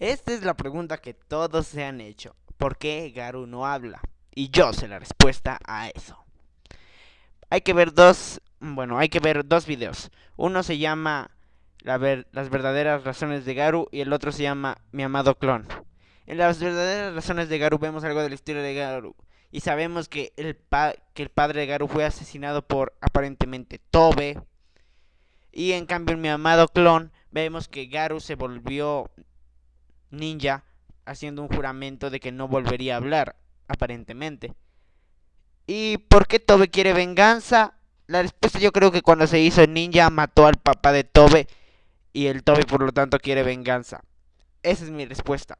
Esta es la pregunta que todos se han hecho. ¿Por qué Garu no habla? Y yo sé la respuesta a eso. Hay que ver dos, bueno, hay que ver dos videos. Uno se llama Las verdaderas razones de Garu y el otro se llama Mi amado clon. En las verdaderas razones de Garu vemos algo de la historia de Garu y sabemos que el, que el padre de Garu fue asesinado por aparentemente Tobe. Y en cambio en mi amado clon vemos que Garu se volvió ninja haciendo un juramento de que no volvería a hablar, aparentemente. ¿Y por qué Tobe quiere venganza? La respuesta yo creo que cuando se hizo ninja mató al papá de Tobe y el Tobe por lo tanto quiere venganza. Esa es mi respuesta.